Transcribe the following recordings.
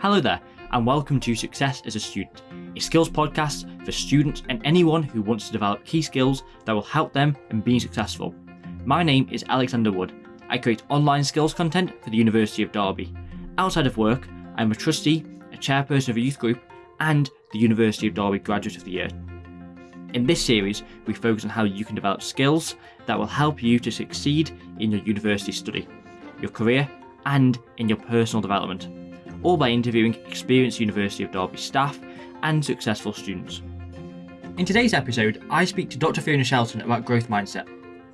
Hello there, and welcome to Success as a Student, a skills podcast for students and anyone who wants to develop key skills that will help them in being successful. My name is Alexander Wood. I create online skills content for the University of Derby. Outside of work, I'm a trustee, a chairperson of a youth group, and the University of Derby Graduate of the Year. In this series, we focus on how you can develop skills that will help you to succeed in your university study, your career, and in your personal development, all by interviewing experienced University of Derby staff and successful students. In today's episode, I speak to Dr. Fiona Shelton about growth mindset.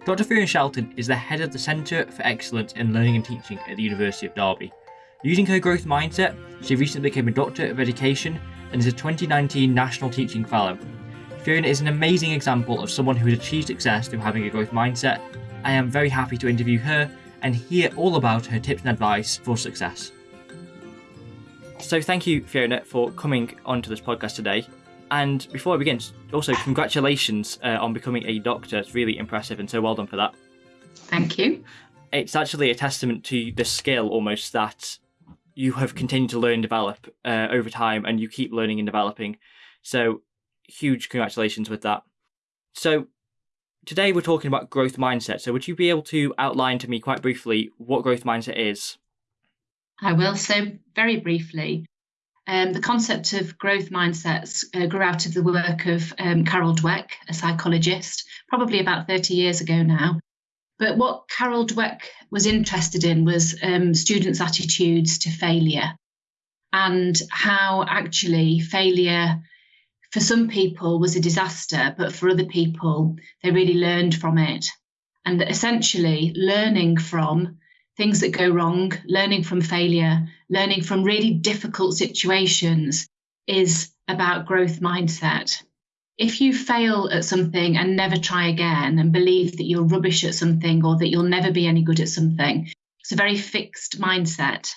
Dr. Fiona Shelton is the head of the Centre for Excellence in Learning and Teaching at the University of Derby. Using her growth mindset, she recently became a Doctor of Education and is a 2019 National Teaching Fellow Fiona is an amazing example of someone who has achieved success through having a growth mindset. I am very happy to interview her and hear all about her tips and advice for success. So, thank you, Fiona, for coming onto this podcast today. And before I begin, also congratulations uh, on becoming a doctor. It's really impressive, and so well done for that. Thank you. It's actually a testament to the skill almost that you have continued to learn and develop uh, over time, and you keep learning and developing. So huge congratulations with that. So, today we're talking about growth mindset. So, would you be able to outline to me quite briefly what growth mindset is? I will. So, very briefly, um, the concept of growth mindsets uh, grew out of the work of um, Carol Dweck, a psychologist, probably about 30 years ago now. But what Carol Dweck was interested in was um, students' attitudes to failure and how actually failure for some people was a disaster, but for other people, they really learned from it. And essentially, learning from things that go wrong, learning from failure, learning from really difficult situations is about growth mindset. If you fail at something and never try again and believe that you're rubbish at something or that you'll never be any good at something, it's a very fixed mindset.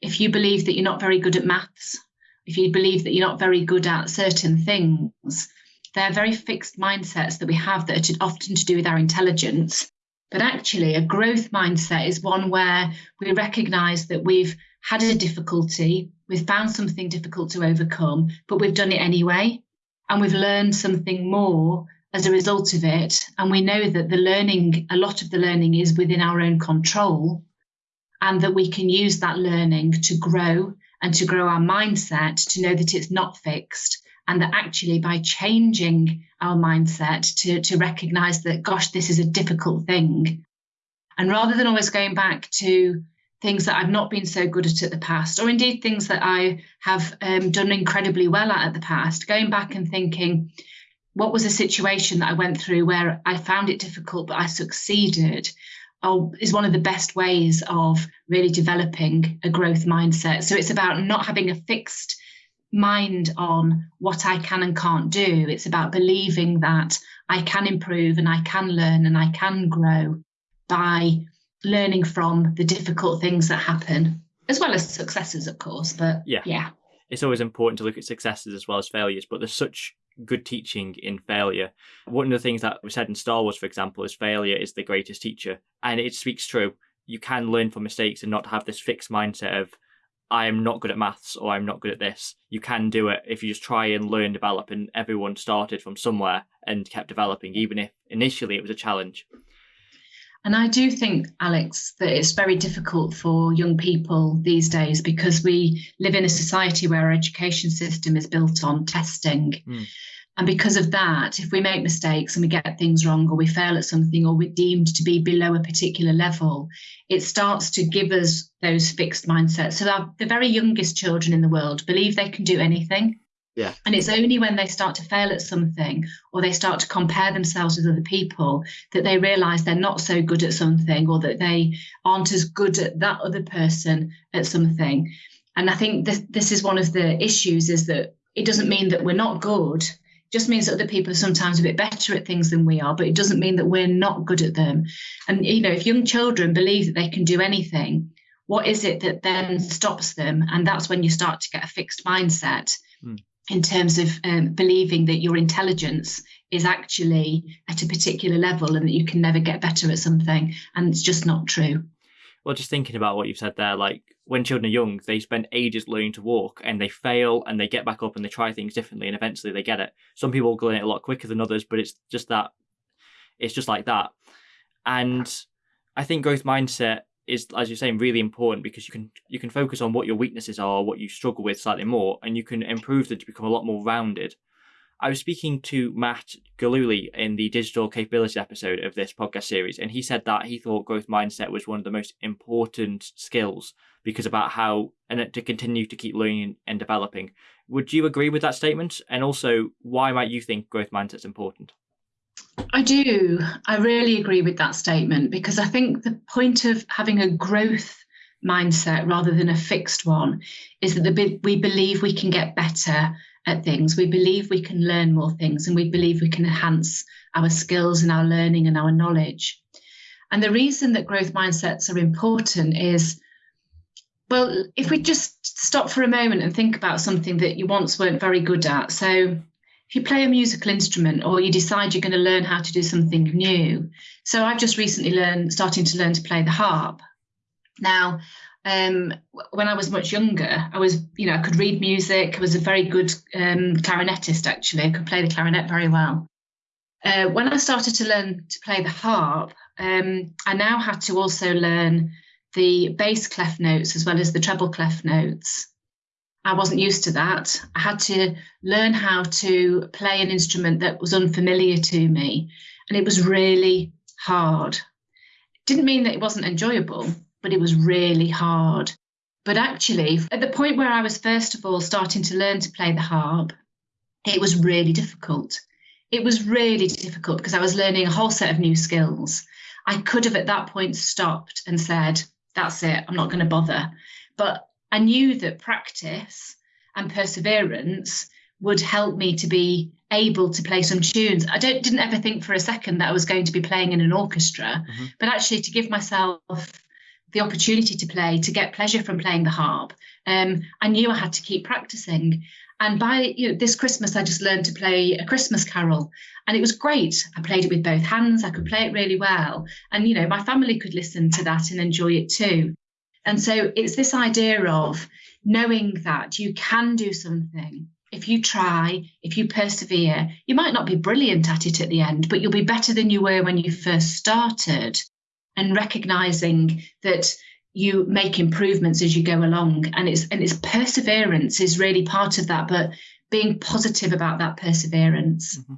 If you believe that you're not very good at maths if you believe that you're not very good at certain things, they're very fixed mindsets that we have that are often to do with our intelligence. But actually, a growth mindset is one where we recognize that we've had a difficulty, we've found something difficult to overcome, but we've done it anyway. And we've learned something more as a result of it. And we know that the learning, a lot of the learning is within our own control, and that we can use that learning to grow and to grow our mindset to know that it's not fixed and that actually by changing our mindset to, to recognize that, gosh, this is a difficult thing. And rather than always going back to things that I've not been so good at at the past, or indeed things that I have um, done incredibly well at at the past, going back and thinking, what was a situation that I went through where I found it difficult, but I succeeded? is one of the best ways of really developing a growth mindset. So it's about not having a fixed mind on what I can and can't do. It's about believing that I can improve and I can learn and I can grow by learning from the difficult things that happen, as well as successes, of course. But yeah. yeah. It's always important to look at successes as well as failures, but there's such good teaching in failure. One of the things that was said in Star Wars, for example, is failure is the greatest teacher. And it speaks true. You can learn from mistakes and not have this fixed mindset of, I am not good at maths or I'm not good at this. You can do it if you just try and learn, develop, and everyone started from somewhere and kept developing, even if initially it was a challenge. And I do think, Alex, that it's very difficult for young people these days because we live in a society where our education system is built on testing. Mm. And because of that, if we make mistakes and we get things wrong or we fail at something or we're deemed to be below a particular level, it starts to give us those fixed mindsets. So the very youngest children in the world believe they can do anything. Yeah. And it's only when they start to fail at something or they start to compare themselves with other people that they realize they're not so good at something or that they aren't as good at that other person at something. And I think this, this is one of the issues is that it doesn't mean that we're not good. Just means that other people are sometimes a bit better at things than we are, but it doesn't mean that we're not good at them. And, you know, if young children believe that they can do anything, what is it that then stops them? And that's when you start to get a fixed mindset. Mm in terms of um, believing that your intelligence is actually at a particular level and that you can never get better at something. And it's just not true. Well, just thinking about what you've said there, like when children are young, they spend ages learning to walk and they fail and they get back up and they try things differently and eventually they get it. Some people learn it a lot quicker than others, but it's just that it's just like that. And I think growth mindset is, as you're saying, really important because you can you can focus on what your weaknesses are, what you struggle with slightly more, and you can improve them to become a lot more rounded. I was speaking to Matt Galuli in the digital capability episode of this podcast series, and he said that he thought growth mindset was one of the most important skills because about how and to continue to keep learning and developing. Would you agree with that statement? And also, why might you think growth mindset is important? I do. I really agree with that statement because I think the point of having a growth mindset rather than a fixed one is that the, we believe we can get better at things. We believe we can learn more things and we believe we can enhance our skills and our learning and our knowledge. And the reason that growth mindsets are important is well, if we just stop for a moment and think about something that you once weren't very good at. So, if you play a musical instrument or you decide you're going to learn how to do something new. So, I've just recently learned, starting to learn to play the harp. Now, um, when I was much younger, I was, you know, I could read music. I was a very good um, clarinetist, actually. I could play the clarinet very well. Uh, when I started to learn to play the harp, um, I now had to also learn the bass clef notes as well as the treble clef notes. I wasn't used to that. I had to learn how to play an instrument that was unfamiliar to me, and it was really hard. It didn't mean that it wasn't enjoyable, but it was really hard. But actually, at the point where I was first of all starting to learn to play the harp, it was really difficult. It was really difficult because I was learning a whole set of new skills. I could have at that point stopped and said, That's it, I'm not going to bother. But I knew that practice and perseverance would help me to be able to play some tunes. I don't didn't ever think for a second that I was going to be playing in an orchestra, mm-hmm. but actually to give myself the opportunity to play, to get pleasure from playing the harp, um, I knew I had to keep practicing. And by you know, this Christmas, I just learned to play a Christmas carol, and it was great. I played it with both hands. I could play it really well, and you know, my family could listen to that and enjoy it too. And so it's this idea of knowing that you can do something if you try, if you persevere. You might not be brilliant at it at the end, but you'll be better than you were when you first started and recognizing that you make improvements as you go along and it's and it's perseverance is really part of that but being positive about that perseverance mm-hmm.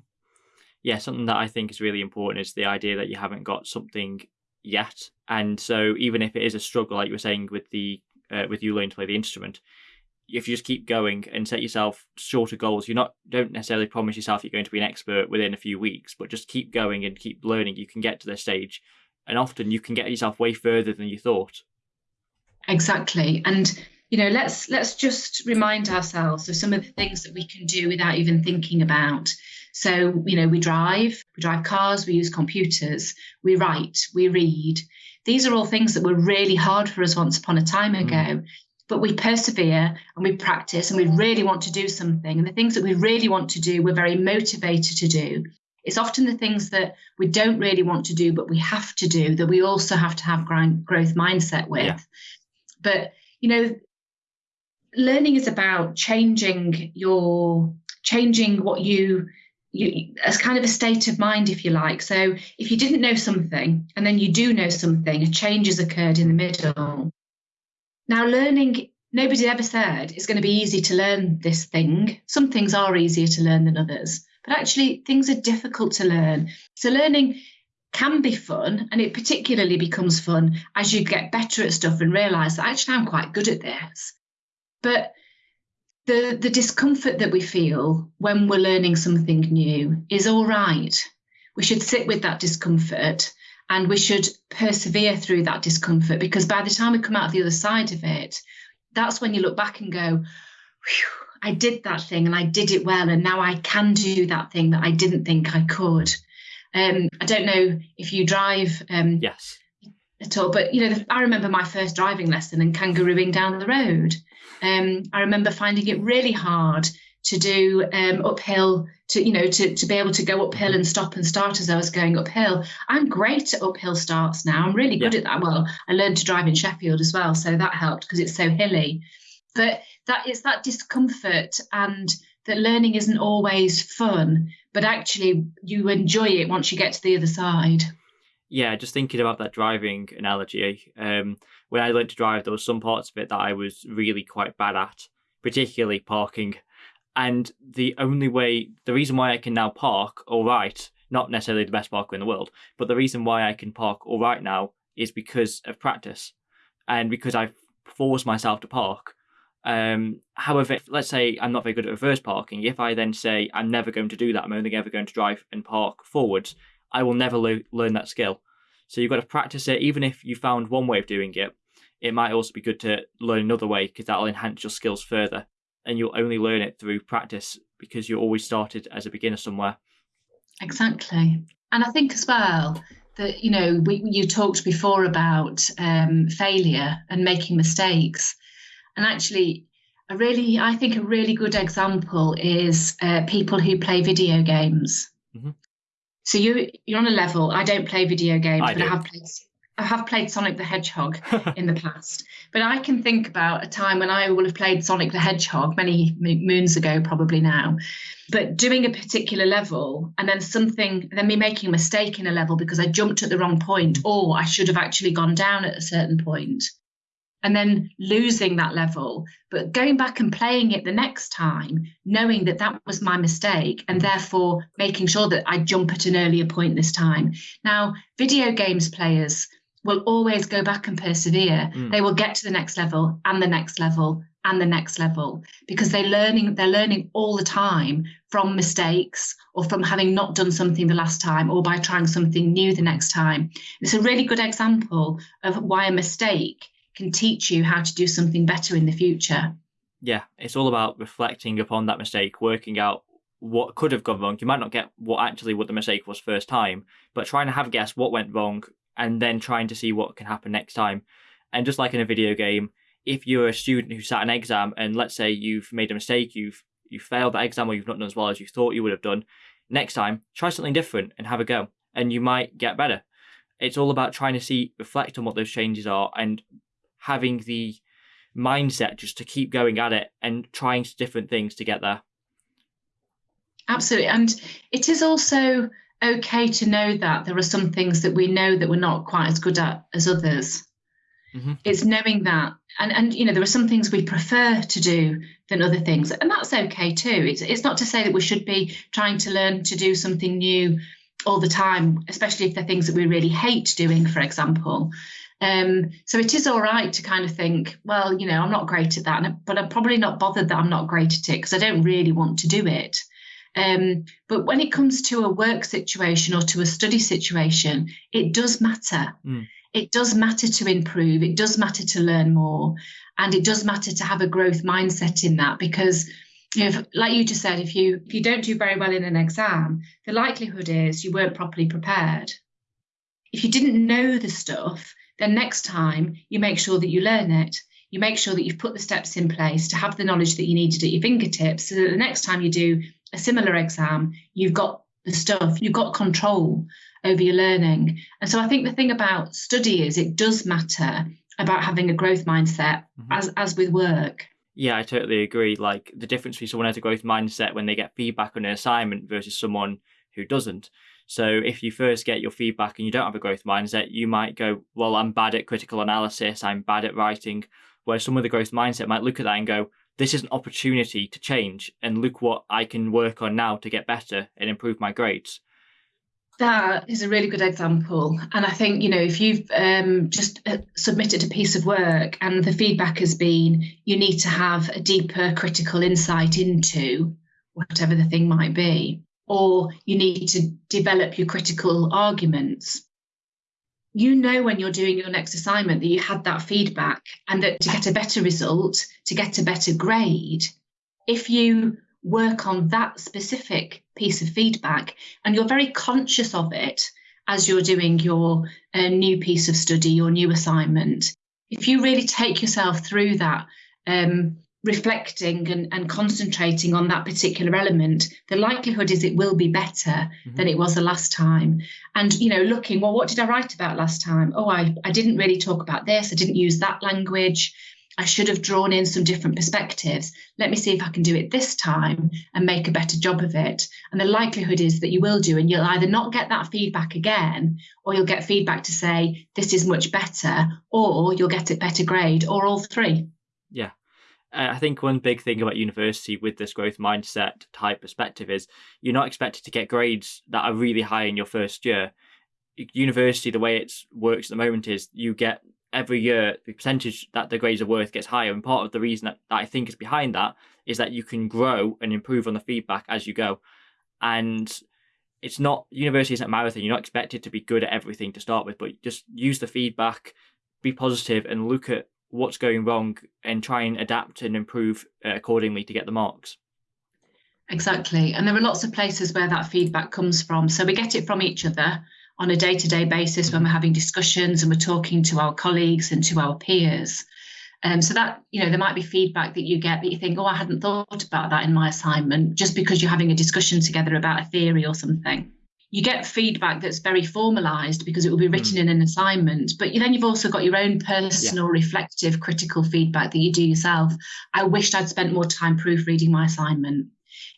yeah something that i think is really important is the idea that you haven't got something yet and so even if it is a struggle like you were saying with the uh, with you learning to play the instrument if you just keep going and set yourself shorter goals, you're not don't necessarily promise yourself you're going to be an expert within a few weeks, but just keep going and keep learning. You can get to this stage and often you can get yourself way further than you thought. Exactly. And you know let's let's just remind ourselves of some of the things that we can do without even thinking about. So you know we drive we drive cars we use computers we write we read. These are all things that were really hard for us once upon a time mm. ago but we persevere and we practice and we really want to do something. And the things that we really want to do we're very motivated to do it's often the things that we don't really want to do, but we have to do that we also have to have growth mindset with. Yeah. But, you know, learning is about changing your, changing what you, you, as kind of a state of mind, if you like. So if you didn't know something and then you do know something, a change has occurred in the middle. Now, learning, nobody ever said it's going to be easy to learn this thing. Some things are easier to learn than others but actually things are difficult to learn. So learning can be fun and it particularly becomes fun as you get better at stuff and realize that actually I'm quite good at this. But the the discomfort that we feel when we're learning something new is all right. We should sit with that discomfort and we should persevere through that discomfort because by the time we come out the other side of it, that's when you look back and go, I did that thing and I did it well, and now I can do that thing that I didn't think I could. Um, I don't know if you drive. Um, yes. At all, but you know, I remember my first driving lesson and kangarooing down the road. Um, I remember finding it really hard to do um, uphill to you know to, to be able to go uphill and stop and start as I was going uphill. I'm great at uphill starts now. I'm really good yeah. at that. Well, I learned to drive in Sheffield as well, so that helped because it's so hilly. But that is that discomfort and that learning isn't always fun, but actually you enjoy it once you get to the other side. Yeah, just thinking about that driving analogy. Um, when I learned to drive, there was some parts of it that I was really quite bad at, particularly parking. And the only way, the reason why I can now park all right, not necessarily the best parker in the world, but the reason why I can park all right now is because of practice and because I've forced myself to park. Um, however, let's say I'm not very good at reverse parking, if I then say I'm never going to do that, I'm only ever going to drive and park forwards, I will never learn that skill. So you've got to practice it. Even if you found one way of doing it, it might also be good to learn another way because that'll enhance your skills further. And you'll only learn it through practice because you always started as a beginner somewhere. Exactly. And I think as well that, you know, we, you talked before about um, failure and making mistakes. And actually, a really, I think a really good example is uh, people who play video games. Mm-hmm. So you you're on a level. I don't play video games, I but do. I have played I have played Sonic the Hedgehog in the past. But I can think about a time when I will have played Sonic the Hedgehog many moons ago, probably now. But doing a particular level and then something, then me making a mistake in a level because I jumped at the wrong point, or I should have actually gone down at a certain point and then losing that level, but going back and playing it the next time, knowing that that was my mistake, and therefore making sure that I jump at an earlier point this time. Now, video games players will always go back and persevere. Mm. They will get to the next level and the next level and the next level because they're learning they're learning all the time from mistakes or from having not done something the last time or by trying something new the next time. It's a really good example of why a mistake can teach you how to do something better in the future. Yeah, it's all about reflecting upon that mistake, working out what could have gone wrong. You might not get what actually what the mistake was first time, but trying to have a guess what went wrong and then trying to see what can happen next time. And just like in a video game, if you're a student who sat an exam and let's say you've made a mistake, you've you failed that exam or you've not done as well as you thought you would have done, next time try something different and have a go, and you might get better. It's all about trying to see, reflect on what those changes are, and having the mindset just to keep going at it and trying different things to get there. Absolutely. And it is also okay to know that there are some things that we know that we're not quite as good at as others. Mm-hmm. It's knowing that. And and you know, there are some things we prefer to do than other things. And that's okay too. It's it's not to say that we should be trying to learn to do something new all the time, especially if they're things that we really hate doing, for example. Um, so it is all right to kind of think, well, you know, I'm not great at that, but I'm probably not bothered that I'm not great at it because I don't really want to do it. Um, but when it comes to a work situation or to a study situation, it does matter. Mm. It does matter to improve. It does matter to learn more, and it does matter to have a growth mindset in that because. If, like you just said, if you if you don't do very well in an exam, the likelihood is you weren't properly prepared. If you didn't know the stuff, then next time you make sure that you learn it. You make sure that you've put the steps in place to have the knowledge that you needed at your fingertips so that the next time you do a similar exam, you've got the stuff, you've got control over your learning. And so I think the thing about study is it does matter about having a growth mindset mm-hmm. as as with work. Yeah, I totally agree. Like the difference between someone has a growth mindset when they get feedback on an assignment versus someone who doesn't. So if you first get your feedback and you don't have a growth mindset, you might go, well, I'm bad at critical analysis, I'm bad at writing. Whereas someone with a growth mindset might look at that and go, this is an opportunity to change and look what I can work on now to get better and improve my grades. That is a really good example. And I think, you know, if you've um, just uh, submitted a piece of work and the feedback has been you need to have a deeper critical insight into whatever the thing might be, or you need to develop your critical arguments. You know when you're doing your next assignment that you had that feedback and that to get a better result, to get a better grade, if you work on that specific piece of feedback and you're very conscious of it as you're doing your uh, new piece of study, your new assignment, if you really take yourself through that um, reflecting and, and concentrating on that particular element, the likelihood is it will be better mm-hmm. than it was the last time. And, you know, looking, well, what did I write about last time? Oh, I, I didn't really talk about this. I didn't use that language. I should have drawn in some different perspectives. Let me see if I can do it this time and make a better job of it. And the likelihood is that you will do, and you'll either not get that feedback again, or you'll get feedback to say, this is much better, or you'll get a better grade, or all three. Yeah. Uh, I think one big thing about university with this growth mindset type perspective is you're not expected to get grades that are really high in your first year. University, the way it works at the moment is you get every year the percentage that the grades are worth gets higher. And part of the reason that, that I think is behind that is that you can grow and improve on the feedback as you go. And it's not university isn't a marathon. You're not expected to be good at everything to start with, but just use the feedback, be positive, and look at what's going wrong and try and adapt and improve uh, accordingly to get the marks. Exactly. And there are lots of places where that feedback comes from. So we get it from each other on a day to day basis when we're having discussions and we're talking to our colleagues and to our peers. Um, so that, you know, there might be feedback that you get that you think, oh, I hadn't thought about that in my assignment, just because you're having a discussion together about a theory or something you get feedback that's very formalized because it will be written mm. in an assignment but then you've also got your own personal yeah. reflective critical feedback that you do yourself i wished i'd spent more time proofreading my assignment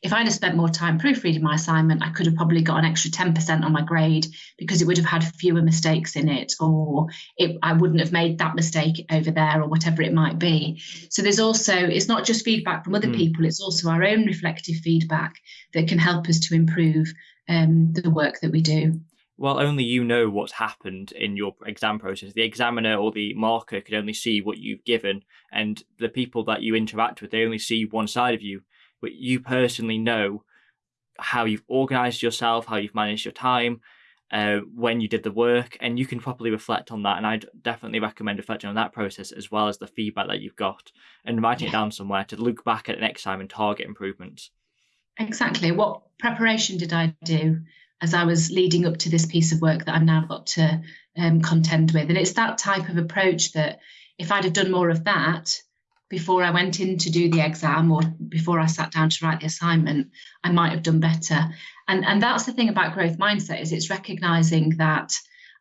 if i'd have spent more time proofreading my assignment i could have probably got an extra 10% on my grade because it would have had fewer mistakes in it or it, i wouldn't have made that mistake over there or whatever it might be so there's also it's not just feedback from other mm. people it's also our own reflective feedback that can help us to improve um, the work that we do. Well, only you know what's happened in your exam process. The examiner or the marker can only see what you've given, and the people that you interact with, they only see one side of you. But you personally know how you've organized yourself, how you've managed your time, uh, when you did the work, and you can properly reflect on that. And I'd definitely recommend reflecting on that process as well as the feedback that you've got and writing yeah. it down somewhere to look back at next time and target improvements. Exactly. What preparation did I do as I was leading up to this piece of work that I've now got to um, contend with? And it's that type of approach that if I'd have done more of that before I went in to do the exam or before I sat down to write the assignment, I might have done better. And and that's the thing about growth mindset is it's recognizing that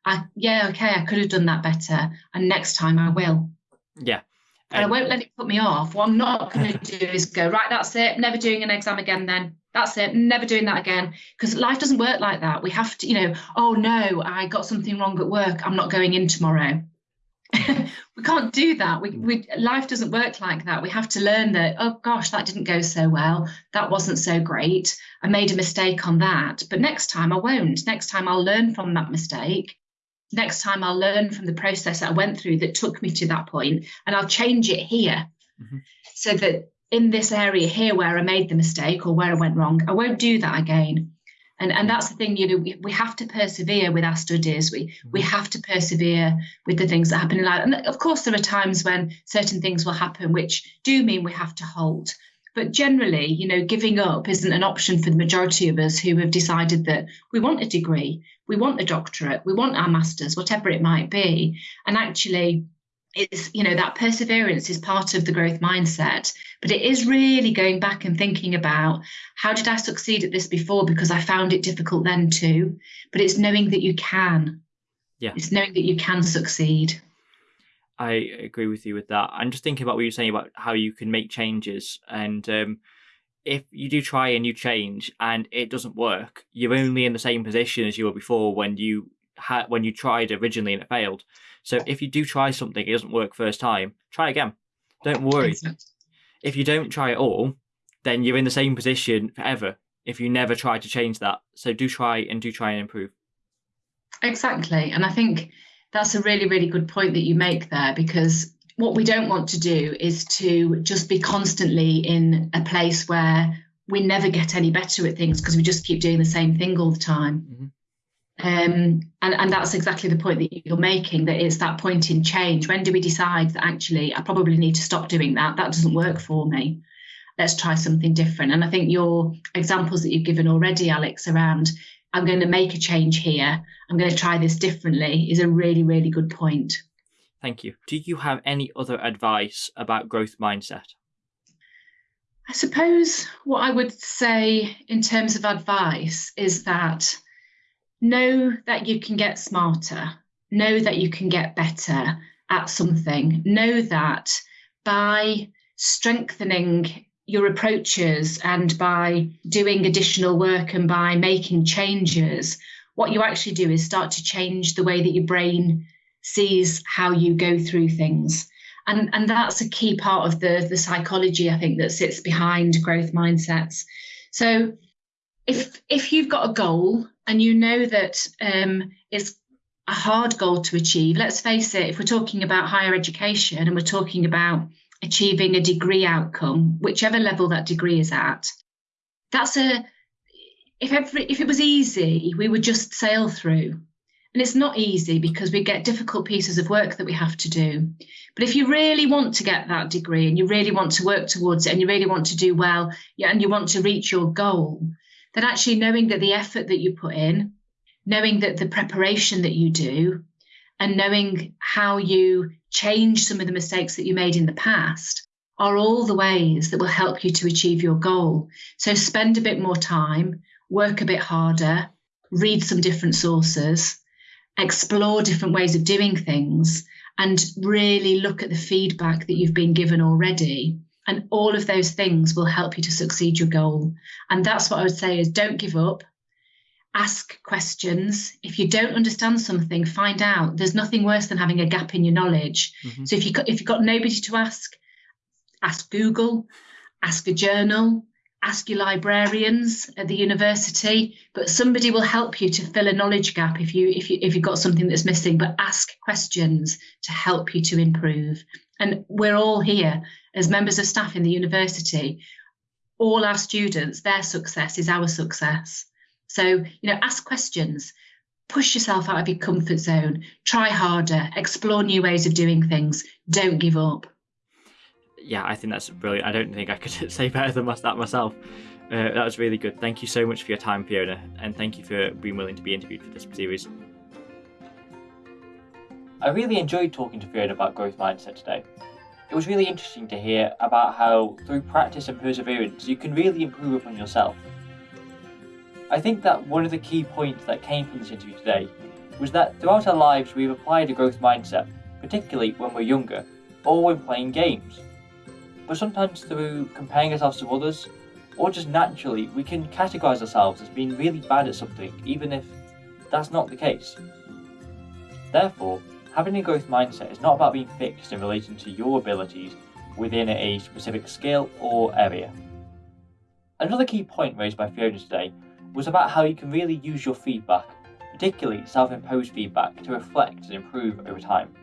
I yeah okay I could have done that better and next time I will. Yeah. And I won't let it put me off. What I'm not going to do is go, right, that's it, never doing an exam again then. That's it, never doing that again. Because life doesn't work like that. We have to, you know, oh no, I got something wrong at work. I'm not going in tomorrow. we can't do that. We, we life doesn't work like that. We have to learn that, oh gosh, that didn't go so well. That wasn't so great. I made a mistake on that. But next time I won't. Next time I'll learn from that mistake next time I'll learn from the process I went through that took me to that point and I'll change it here mm-hmm. so that in this area here where I made the mistake or where I went wrong, I won't do that again. And, and that's the thing, you know, we, we have to persevere with our studies. We mm-hmm. we have to persevere with the things that happen in life. And of course, there are times when certain things will happen which do mean we have to halt. But generally, you know, giving up isn't an option for the majority of us who have decided that we want a degree, we want the doctorate, we want our masters, whatever it might be. And actually, it's you know that perseverance is part of the growth mindset. But it is really going back and thinking about how did i succeed at this before? Because i found it difficult then too. But it's knowing that you can. Yeah. It's knowing that you can succeed. I agree with you with that. I'm just thinking about what you're saying about how you can make changes, and um, if you do try and you change and it doesn't work, you're only in the same position as you were before when you had when you tried originally and it failed. So if you do try something, it doesn't work first time, try again. Don't worry. If you don't try at all, then you're in the same position forever. If you never try to change that, so do try and do try and improve. Exactly, and I think that's a really, really good point that you make there because what we don't want to do is to just be constantly in a place where we never get any better at things because we just keep doing the same thing all the time. Mm-hmm. Um, and, and that's exactly the point that you're making that it's that point in change. When do we decide that actually I probably need to stop doing that? That doesn't work for me. Let's try something different. And I think your examples that you've given already, Alex, around I'm going to make a change here, I'm going to try this differently, is a really, really good point. Thank you. Do you have any other advice about growth mindset? I suppose what I would say in terms of advice is that know that you can get smarter, know that you can get better at something, know that by strengthening your approaches and by doing additional work and by making changes, what you actually do is start to change the way that your brain sees how you go through things. And, and that's a key part of the, the psychology, I think, that sits behind growth mindsets. So if if you've got a goal and you know that um, it's a hard goal to achieve, let's face it, if we're talking about higher education and we're talking about achieving a degree outcome, whichever level that degree is at, that's a if every if it was easy, we would just sail through. And it's not easy because we get difficult pieces of work that we have to do. But if you really want to get that degree and you really want to work towards it and you really want to do well and you want to reach your goal, then actually knowing that the effort that you put in, knowing that the preparation that you do, and knowing how you change some of the mistakes that you made in the past are all the ways that will help you to achieve your goal. So spend a bit more time, work a bit harder, read some different sources, explore different ways of doing things, and really look at the feedback that you've been given already. And all of those things will help you to succeed your goal. And that's what I would say is don't give up ask questions. If you don't understand something, find out. There's nothing worse than having a gap in your knowledge. Mm-hmm. So if you if you've got nobody to ask, ask Google, ask a journal, ask your librarians at the university. But somebody will help you to fill a knowledge gap if you if you if you've got something that's missing. But ask questions to help you to improve. And we're all here as members of staff in the university. All our students, their success is our success. So, you know, ask questions, push yourself out of your comfort zone, try harder, explore new ways of doing things, don't give up. Yeah, I think that's brilliant. I don't think I could say better than that myself. Uh, that was really good. Thank you so much for your time, Fiona, and thank you for being willing to be interviewed for this series. I really enjoyed talking to Fiona about growth mindset today. It was really interesting to hear about how, through practice and perseverance, you can really improve upon yourself. I think that one of the key points that came from this interview today was that throughout our lives we've applied a growth mindset, particularly when we're younger, or when playing games. But sometimes through comparing ourselves to others, or just naturally, we can categorise ourselves as being really bad at something, even if that's not the case. Therefore, having a growth mindset is not about being fixed in relation to your abilities within a specific skill or area. Another key point raised by Fiona today was about how you can really use your feedback, particularly self imposed feedback, to reflect and improve over time.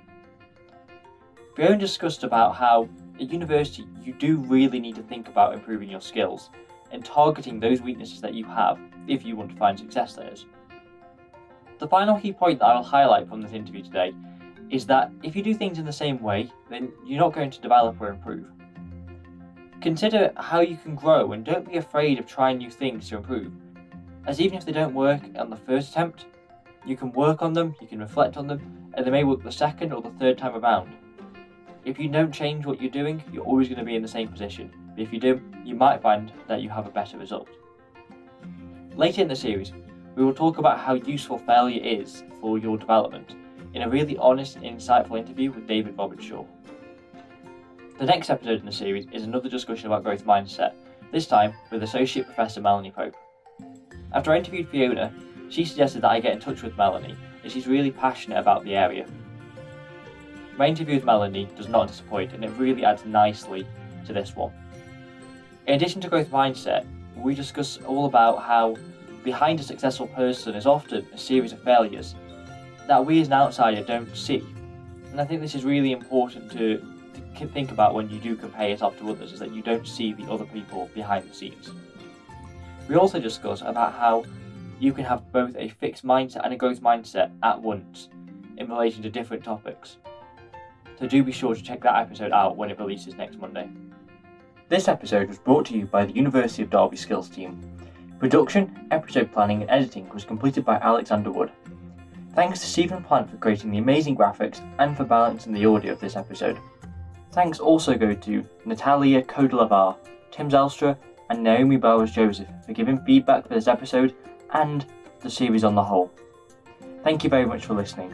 Fiona discussed about how at university you do really need to think about improving your skills and targeting those weaknesses that you have if you want to find success there. The final key point that I will highlight from this interview today is that if you do things in the same way, then you're not going to develop or improve. Consider how you can grow and don't be afraid of trying new things to improve as even if they don't work on the first attempt, you can work on them, you can reflect on them, and they may work the second or the third time around. If you don't change what you're doing, you're always going to be in the same position, but if you do, you might find that you have a better result. Later in the series, we will talk about how useful failure is for your development in a really honest and insightful interview with David Robertshaw. The next episode in the series is another discussion about growth mindset, this time with Associate Professor Melanie Pope. After I interviewed Fiona, she suggested that I get in touch with Melanie, as she's really passionate about the area. My interview with Melanie does not disappoint, and it really adds nicely to this one. In addition to growth mindset, we discuss all about how behind a successful person is often a series of failures that we as an outsider don't see. And I think this is really important to, to think about when you do compare yourself to others, is that you don't see the other people behind the scenes. We also discuss about how you can have both a fixed mindset and a growth mindset at once in relation to different topics. So do be sure to check that episode out when it releases next Monday. This episode was brought to you by the University of Derby Skills team. Production, episode planning, and editing was completed by Alexander Wood. Thanks to Stephen Plant for creating the amazing graphics and for balancing the audio of this episode. Thanks also go to Natalia Kodelavar Tim Zelstra, and Naomi Bowers Joseph for giving feedback for this episode and the series on the whole. Thank you very much for listening.